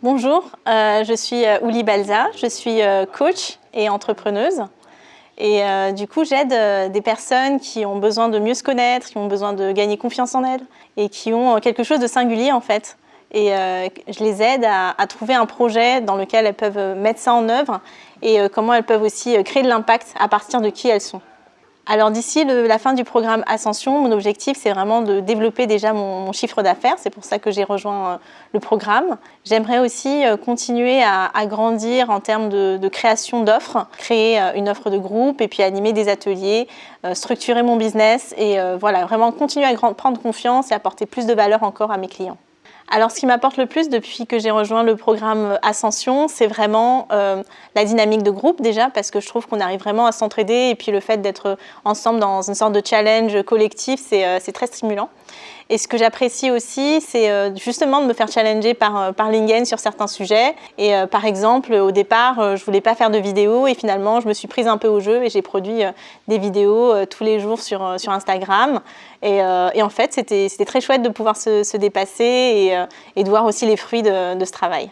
Bonjour, euh, je suis euh, Ouli Balza, je suis euh, coach et entrepreneuse. Et du coup, j'aide des personnes qui ont besoin de mieux se connaître, qui ont besoin de gagner confiance en elles et qui ont quelque chose de singulier en fait. Et je les aide à, à, trouver un projet dans lequel elles peuvent mettre ça en œuvre et comment elles peuvent aussi créer de l'impact à partir de qui elles sont. Alors d'ici la fin du programme Ascension, mon objectif c'est vraiment de développer déjà mon, chiffre d'affaires, c'est pour ça que j'ai rejoint euh, le programme. J'aimerais aussi euh, continuer à, grandir en termes de, création d'offres, créer euh, une offre de groupe et puis animer des ateliers, structurer mon business et voilà, vraiment continuer à prendre confiance et apporter plus de valeur encore à mes clients. Alors, ce qui m'apporte le plus depuis que j'ai rejoint le programme Ascension, c'est vraiment euh, la dynamique de groupe déjà, parce que je trouve qu'on arrive vraiment à s'entraider et puis le fait d'être ensemble dans une sorte de challenge collectif, c'est euh, très stimulant. Et ce que j'apprécie aussi, c'est euh, justement de me faire challenger par, euh, Lingen sur certains sujets. Et euh, par exemple, au départ, je voulais pas faire de vidéos et finalement, je me suis prise un peu au jeu et j'ai produit des vidéos tous les jours sur, Instagram. Et, en fait, c'était très chouette de pouvoir se, se dépasser et, de voir aussi les fruits de ce travail.